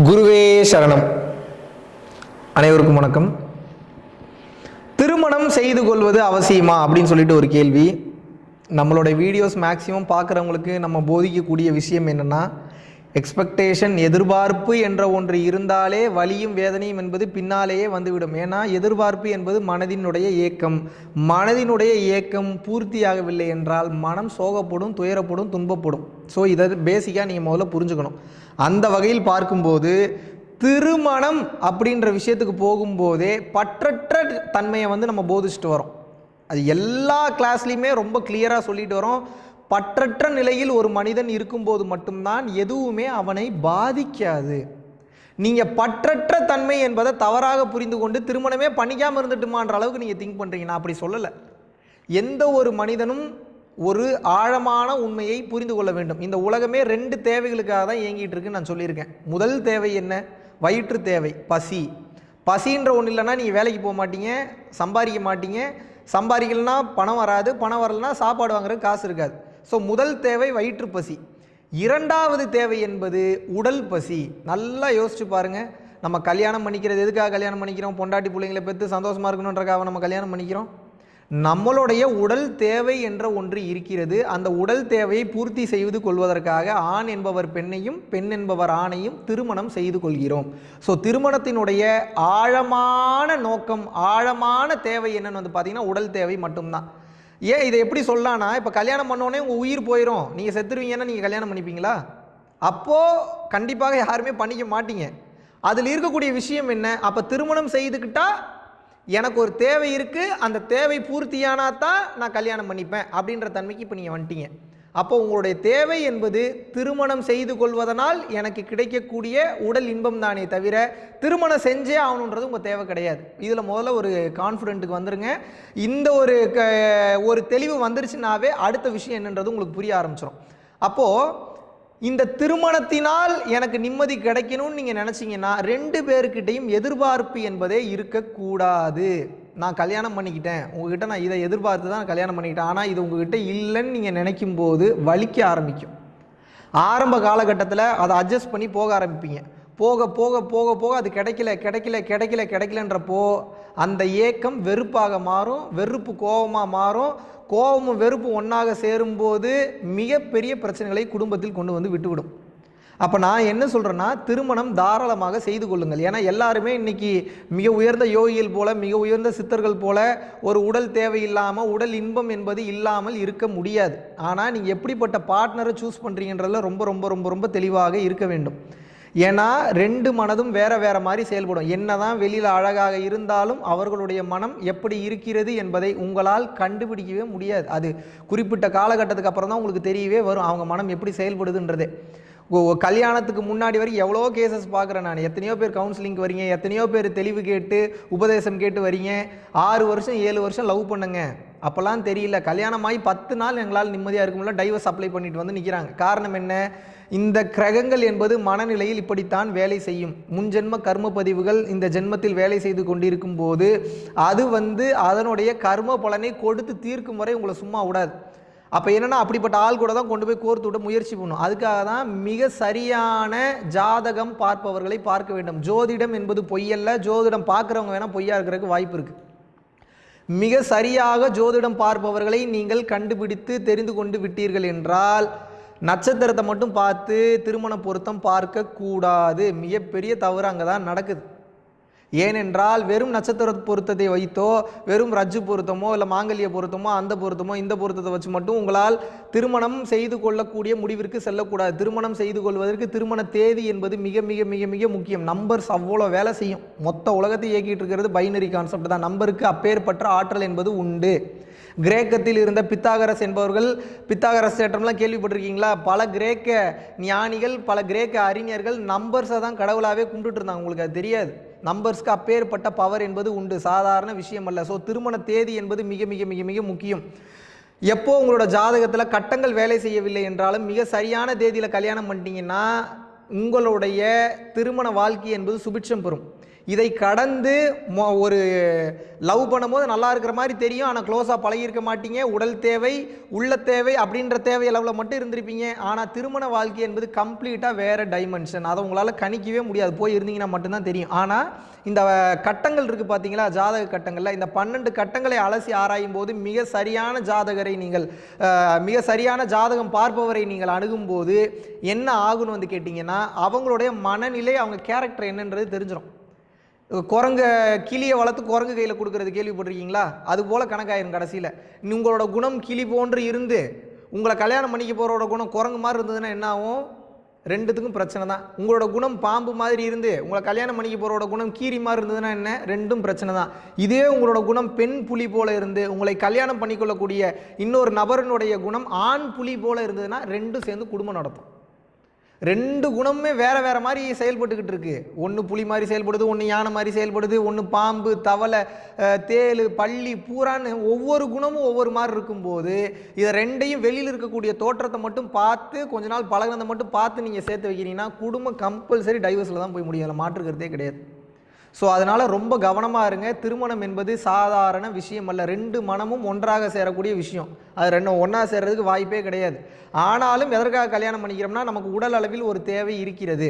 குருவே சரணம். அனைவருக்கும் வணக்கம். திருமணம் செய்து கொள்வது அவசியமா அப்படின்னு சொல்லிட்டு ஒரு கேள்வி. நம்மளோட வீடியோஸ் மேக்ஸிமம் பார்க்குறவங்களுக்கு நம்ம போதிக்கக்கூடிய விஷயம் என்னென்னா எக்ஸ்பெக்டேஷன் எதிர்பார்ப்பு என்ற ஒன்று இருந்தாலே வலியும் வேதனையும் என்பது பின்னாலேயே வந்துவிடும். ஏன்னா எதிர்பார்ப்பு என்பது மனதினுடைய ஏக்கம். மனதினுடைய ஏக்கம் பூர்த்தியாகவில்லை என்றால் மனம் சோகப்படும் துயரப்படும் துன்பப்படும். ஸோ இதை பேசிக்காக நீங்கள் முதல்ல புரிஞ்சுக்கணும். அந்த வகையில் பார்க்கும்போது திருமணம் அப்படின்ற விஷயத்துக்கு போகும்போதே பற்றற்ற தன்மையை வந்து நம்ம போதிச்சுட்டு வரோம். அது எல்லா கிளாஸ்லேயுமே ரொம்ப கிளியராக சொல்லிட்டு வரோம். பற்றற்ற நிலையில் ஒரு மனிதன் இருக்கும்போது மட்டும்தான் எதுவுமே அவனை பாதிக்காது. நீங்கள் பற்றற்ற தன்மை என்பதை தவறாக புரிந்து கொண்டு திருமணமே பண்ணிக்காமல் இருந்துட்டுமான்ற அளவுக்கு நீங்கள் திங்க் பண்ணுறீங்க நான் அப்படி சொல்லலை. எந்த ஒரு மனிதனும் ஒரு ஆழமான உண்மையை புரிந்து கொள்ள வேண்டும். இந்த உலகமே ரெண்டு தேவைகளுக்காக தான் இயங்கிட்டு இருக்குன்னு நான் சொல்லியிருக்கேன். முதல் தேவை என்ன? வயிற்று தேவை பசி. பசின்ற ஒன்று இல்லைன்னா நீங்கள் வேலைக்கு போக மாட்டீங்க சம்பாதிக்க மாட்டீங்க. சம்பாதிக்கலனா பணம் வராது பணம் வரலனா சாப்பாடு வாங்குறதுக்கு காசு இருக்காது. ஸோ முதல் தேவை வயிற்று பசி. இரண்டாவது தேவை என்பது உடல் பசி. நல்லா யோசிச்சு பாருங்க. நம்ம கல்யாணம் பண்ணிக்கிறது எதுக்காக கல்யாணம் பண்ணிக்கிறோம்? பொண்டாட்டி பிள்ளைங்களை பெற்று சந்தோஷமாக இருக்கணுன்றக்காக நம்ம கல்யாணம் பண்ணிக்கிறோம். நம்மளுடைய உடல் தேவை என்ற ஒன்று இருக்கிறது. அந்த உடல் தேவையை பூர்த்தி செய்து கொள்வதற்காக ஆண் என்பவர் பெண்ணையும் பெண் என்பவர் ஆணையும் திருமணம் செய்து கொள்கிறோம். ஸோ திருமணத்தினுடைய ஆழமான நோக்கம் ஆழமான தேவை என்னன்னு வந்து பார்த்தீங்கன்னா உடல் தேவை மட்டும்தான். ஏன் இதை எப்படி சொல்லலாம்னா இப்போ கல்யாணம் பண்ணோடனே உங்கள் உயிர் போயிடும் நீங்கள் செத்துருவீங்கன்னா நீங்கள் கல்யாணம் பண்ணிப்பீங்களா? அப்போது கண்டிப்பாக யாருமே பண்ணிக்க மாட்டீங்க. அதில் இருக்கக்கூடிய விஷயம் என்ன? அப்போ திருமணம் செய்துக்கிட்டால் எனக்கு ஒரு தேவை இருக்குது அந்த தேவை பூர்த்தியானா தான் நான் கல்யாணம் பண்ணிப்பேன் அப்படின்ற தன்மைக்கு இப்போ நீங்கள் வந்துட்டீங்க. அப்போ உங்களுடைய தேவை என்பது திருமணம் செய்து கொள்வதனால் எனக்கு கிடைக்கக்கூடிய உடல் இன்பம் தானே தவிர திருமணம் செஞ்சே ஆகணுன்றது உங்கள் தேவை கிடையாது. இதில் முதல்ல ஒரு கான்ஃபிடென்ட்டுக்கு வந்துருங்க. இந்த ஒரு க ஒரு தெளிவு வந்துருச்சுனாவே அடுத்த விஷயம் என்னன்றது உங்களுக்கு புரிய ஆரம்பிச்சிடும் அப்போது இந்த திருமணத்தினால் எனக்கு நிம்மதி கிடைக்கணும்னு நீங்கள் நினச்சிங்கன்னா ரெண்டு பேருக்கிட்டையும் எதிர்பார்ப்பு என்பதே இருக்கக்கூடாது. நான் கல்யாணம் பண்ணிக்கிட்டேன். உங்ககிட்ட நான் இதை எதிர்பார்த்து தான் கல்யாணம் பண்ணிக்கிட்டேன். ஆனால் இது உங்ககிட்ட இல்லைன்னு நீங்கள் நினைக்கும் போது வலிக்க ஆரம்பிக்கும். ஆரம்ப காலகட்டத்தில் அதை அட்ஜஸ்ட் பண்ணி போக ஆரம்பிப்பீங்க. போக போக போக போக அது கிடைக்கல கிடைக்கல கிடைக்கல கிடைக்கலன்றப்போ அந்த ஏக்கம் வெறுப்பாக மாறும் வெறுப்பு கோபமாக மாறும். கோபமும் வெறுப்பும் ஒன்றாக சேரும்போது மிகப்பெரிய பிரச்சனைகளை குடும்பத்தில் கொண்டு வந்து விட்டுவிடும். அப்போ நான் என்ன சொல்கிறேன்னா திருமணம் தாராளமாக செய்து கொள்ளுங்கள். ஏன்னா எல்லாருமே இன்றைக்கி மிக உயர்ந்த யோகிகள் போல மிக உயர்ந்த சித்தர்கள் போல ஒரு உடல் தேவையில்லாமல் உடல் இன்பம் என்பது இல்லாமல் இருக்க முடியாது. ஆனால் நீங்கள் எப்படிப்பட்ட பார்ட்னரை சூஸ் பண்ணுறீங்கன்றதில் ரொம்ப ரொம்ப ரொம்ப ரொம்ப தெளிவாக இருக்க வேண்டும். ஏன்னா ரெண்டு மனதும் வேற வேற மாதிரி செயல்படும். என்னதான் வெளியில் அழகாக இருந்தாலும் அவர்களுடைய மனம் எப்படி இருக்கிறது என்பதை உங்களால் கண்டுபிடிக்கவே முடியாது. அது குறிப்பிட்ட காலகட்டத்துக்கு அப்புறம் தான் உங்களுக்கு தெரியவே வரும் அவங்க மனம் எப்படி செயல்படுதுன்றதே. கல்யாணத்துக்கு முன்னாடி வரைக்கும் எவ்வளோ கேசஸ் பார்க்குறேன் நான். எத்தனையோ பேர் கவுன்சிலிங்க்கு வரீங்க எத்தனையோ பேர் தெளிவு கேட்டு உபதேசம் கேட்டு வரீங்க. ஆறு வருஷம் ஏழு வருஷம் லவ் பண்ணுங்க. அப்போல்லாம் தெரியல. கல்யாணமாகி பத்து நாள் எங்களால் நிம்மதியாக இருக்கும்ல டைவர்ஸ் அப்ளை பண்ணிட்டு வந்து நிற்கிறாங்க காரணம் என்ன? இந்த கிரகங்கள் என்பது மனநிலையில் இப்படித்தான் வேலை செய்யும். முன்ஜென்ம கர்ம பதிவுகள் இந்த ஜென்மத்தில் வேலை செய்து கொண்டிருக்கும் போது அது வந்து அதனுடைய கர்ம பலனை கொடுத்து தீர்க்கும் வரை உங்களை சும்மா விடாது. அப்போ என்னென்னா அப்படிப்பட்ட ஆள் கூட தான் கொண்டு போய் கோர்த்து விட முயற்சி பண்ணும். அதுக்காக தான் மிக சரியான ஜாதகம் பார்ப்பவர்களை பார்க்க வேண்டும். ஜோதிடம் என்பது பொய்யல்ல. ஜோதிடம் பார்க்குறவங்க வேணால் பொய்யா இருக்கிறதுக்கு வாய்ப்பு இருக்குது மிக சரியாக ஜோதிடம் பார்ப்பவர்களை நீங்கள் கண்டுபிடித்து தெரிந்து கொண்டு விட்டீர்கள் என்றால் நட்சத்திரத்தை மட்டும் பார்த்து திருமண பொருத்தம் பார்க்க கூடாது மிகப்பெரிய தவறு அங்கே தான் நடக்குது. ஏனென்றால் வெறும் நட்சத்திர பொருத்தத்தை வைத்தோ வெறும் ரஜ்ஜு பொருத்தமோ இல்லை மாங்கல்ய பொருத்தமோ அந்த பொருத்தமோ இந்த பொருத்தத்தை வச்சு மட்டும் உங்களால் திருமணம் செய்து கொள்ளக்கூடிய முடிவிற்கு செல்லக்கூடாது. திருமணம் செய்து கொள்வதற்கு திருமண தேதி என்பது மிக மிக மிக மிக முக்கியம். நம்பர்ஸ் அவ்வளோ வேலை செய்யும். மொத்த உலகத்தை இயக்கிட்டு இருக்கிறது பைனரி கான்செப்ட் தான். நம்பருக்கு அப்பேற்பட்ட ஆற்றல் என்பது உண்டு. கிரேக்கத்தில் இருந்த பித்தாகரஸ் என்பவர்கள் பித்தாகரஸ் தேட்டம்லாம் கேள்விப்பட்டிருக்கீங்களா? பல கிரேக்க ஞானிகள் பல கிரேக்க அறிஞர்கள் நம்பர்ஸை தான் கடவுளாகவே கும்பிட்டுட்டு இருந்தாங்க உங்களுக்கு அது தெரியாது. நம்பர்ஸ்க்கு அப்பேற்பட்ட பவர் என்பது உண்டு. சாதாரண விஷயம் அல்ல. ஸோ திருமண தேதி என்பது மிக மிக மிக மிக முக்கியம். எப்போ உங்களோட ஜாதகத்தில் கட்டங்கள் வேலை செய்யவில்லை என்றாலும் மிக சரியான தேதியில் கல்யாணம் பண்ணிட்டீங்கன்னா உங்களுடைய திருமண வாழ்க்கை என்பது சுபிட்சம் பெறும். இதை கடந்து மொ- ஒரு லவ் பண்ணும்போது நல்லா இருக்கிற மாதிரி தெரியும். ஆனால் க்ளோஸாக பழகியிருக்க மாட்டீங்க. உடல் தேவை உள்ள தேவை அப்படின்ற தேவை அளவில் மட்டும் இருந்திருப்பீங்க. ஆனால் திருமண வாழ்க்கை என்பது கம்ப்ளீட்டாக வேறு டைமென்ஷன் அதை உங்களால் கணிக்கவே முடியாது. போய் இருந்தீங்கன்னா மட்டும்தான் தெரியும். ஆனால் இந்த கட்டங்கள் இருக்குது பார்த்தீங்களா ஜாதக கட்டங்களில் இந்த பன்னெண்டு கட்டங்களை அலசி ஆராயும் போது மிக சரியான ஜாதகரை நீங்கள் மிக சரியான ஜாதகம் பார்ப்பவரை நீங்கள் அணுகும்போது என்ன ஆகுன்னு வந்து கேட்டிங்கன்னா அவங்களுடைய மனநிலை அவங்க கேரக்டர் என்னன்றது தெரிஞ்சிடும் குரங்க கிளியை வளர்த்து குரங்கு கையில் கொடுக்கறது கேள்விப்பட்டிருக்கீங்களா? அது போல் கணக்காயிரும் கடைசியில். உங்களோட குணம் கிளி போன்று இருந்து உங்களை கல்யாணம் பண்ணிக்க போகிறோட குணம் குரங்கு மாதிரி இருந்ததுன்னா என்ன ஆகும்? ரெண்டுத்துக்கும் பிரச்சனை தான். உங்களோட குணம் பாம்பு மாதிரி இருந்து உங்களை கல்யாணம் பண்ணிக்க போகிறோட குணம் கீரி மாதிரி இருந்ததுன்னா என்ன? ரெண்டும் பிரச்சனை தான். இதே உங்களோட குணம் பெண் புலி போல இருந்து உங்களை கல்யாணம் பண்ணிக்கொள்ளக்கூடிய இன்னொரு நபரினுடைய குணம் ஆண் புலி போல இருந்ததுன்னா ரெண்டும் சேர்ந்து குடும்பம் நடத்தும். ரெண்டு குணமுமே வேற வேற மாதிரி செயல்பட்டுக்கிட்டு இருக்கு. ஒன்று புலி மாதிரி செயல்படுது ஒன்று யானை மாதிரி செயல்படுது ஒன்று பாம்பு தவளை தேல் பள்ளி பூரான்னு ஒவ்வொரு குணமும் ஒவ்வொரு மாதிரி இருக்கும்போது இதை ரெண்டையும் வெளியில் இருக்கக்கூடிய தோற்றத்தை மட்டும் பார்த்து கொஞ்ச நாள் பழகினதை மட்டும் பார்த்து நீங்கள் சேர்த்து வைக்கிறீங்கன்னா குடும்பம் கம்பல்சரி டைவர்ஸில் தான் போய் முடியும். அதில் மாற்றுக்கிறதே கிடையாது. ஸோ அதனால் ரொம்ப கவனமாக இருங்க. திருமணம் என்பது சாதாரண விஷயம் அல்ல. ரெண்டு மனமும் ஒன்றாக சேரக்கூடிய விஷயம். அது ரெண்டும் ஒன்றா சேர்றதுக்கு வாய்ப்பே கிடையாது. ஆனாலும் எதற்காக கல்யாணம் பண்ணிக்கிறோம்னா நமக்கு உடல் அளவில் ஒரு தேவை இருக்கிறது.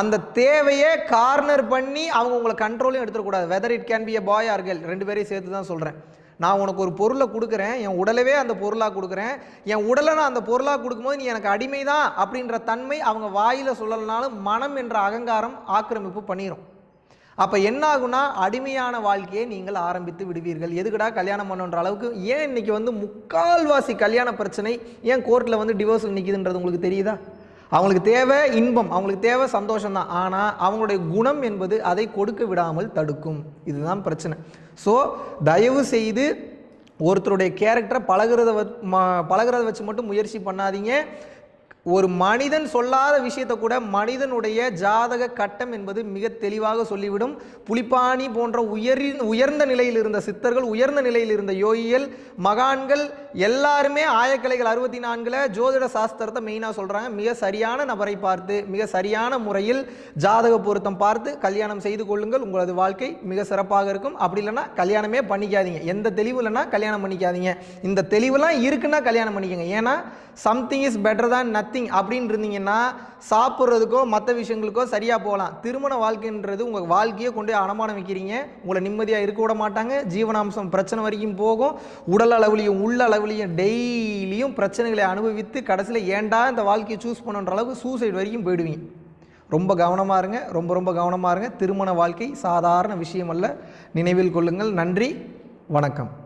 அந்த தேவையை கார்னர் பண்ணி அவங்க உங்களை கண்ட்ரோலையும் எடுத்துடக்கூடாது whether it can be a boy or girl ரெண்டு பேரையும் சேர்த்து தான் சொல்கிறேன் நான் உனக்கு ஒரு பொருளை கொடுக்குறேன். என் உடலவே அந்த பொருளாக கொடுக்குறேன். என் உடலை நான் அந்த பொருளாக கொடுக்கும்போது நீ எனக்கு அடிமை தான் அப்படின்ற தன்மை அவங்க வாயில் சொல்லலனாலும் மனம் என்ற அகங்காரம் ஆக்கிரமிப்பு பண்ணிடும் அப்போ என்ன ஆகும்னா அடிமையான வாழ்க்கையை நீங்கள் ஆரம்பித்து விடுவீர்கள். எதுக்குடா கல்யாணம் பண்ணுன்ற அளவுக்கு? ஏன் இன்னைக்கு வந்து முக்கால்வாசி கல்யாண பிரச்சனை ஏன் கோர்ட்டில் வந்து டிவோர்ஸ் நிற்கிதுன்றது உங்களுக்கு தெரியுதா? அவங்களுக்கு தேவை இன்பம் அவங்களுக்கு தேவை சந்தோஷம் தான் ஆனால் அவங்களுடைய குணம் என்பது அதை கொடுக்க விடாமல் தடுக்கும். இதுதான் பிரச்சனை. ஸோ தயவு செய்து ஒருத்தருடைய கேரக்டரை பழகுறத வ- பழகுறத வச்சு மட்டும் முயற்சி பண்ணாதீங்க. ஒரு மனிதன் சொல்லாத விஷயத்தை கூட மனிதனுடைய ஜாதக கட்டம் என்பது மிக தெளிவாக சொல்லிவிடும். புலிப்பாணி போன்ற உயரி உயர்ந்த நிலையில் இருந்த சித்தர்கள் உயர்ந்த நிலையில் இருந்த யோகிகள் மகான்கள் எல்லாருமே ஆயக்கலைகள் அறுபத்தி நான்கில் ஜோதிட சாஸ்திரத்தை மெயினாக சொல்கிறாங்க மிக சரியான நபரை பார்த்து மிக சரியான முறையில் ஜாதக பொருத்தம் பார்த்து கல்யாணம் செய்து கொள்ளுங்கள். உங்களது வாழ்க்கை மிக சிறப்பாக இருக்கும். அப்படி இல்லைன்னா கல்யாணமே பண்ணிக்காதீங்க. எந்த தெளிவு இல்லைன்னா கல்யாணம் பண்ணிக்காதீங்க. இந்த தெளிவுலாம் இருக்குன்னா கல்யாணம் பண்ணிக்கோங்க. ஏன்னா சம்திங் இஸ் பெட்டர் தான் நத் நத்திங் அப்படின்னு இருந்தீங்கன்னா சாப்பிட்றதுக்கோ மற்ற விஷயங்களுக்கோ சரியாக போகலாம். திருமண வாழ்க்கைன்றது உங்கள் வாழ்க்கையை கொண்டு போய் வைக்கிறீங்க. உங்களை நிம்மதியாக இருக்க விட மாட்டாங்க. ஜீவனாம்சம் பிரச்சனை வரைக்கும் போகும். உடல் அளவுலையும் உள்ள அளவுலையும் டெய்லியும் பிரச்சனைகளை அனுபவித்து கடைசியில் ஏன்டா இந்த வாழ்க்கையை சூஸ் பண்ணுன்ற அளவுக்கு சூசைட் வரைக்கும் போயிடுவீங்க. ரொம்ப கவனமாக இருங்க. ரொம்ப ரொம்ப கவனமாக இருங்க. திருமண வாழ்க்கை சாதாரண விஷயம் அல்ல. நினைவில் கொள்ளுங்கள். நன்றி. வணக்கம்.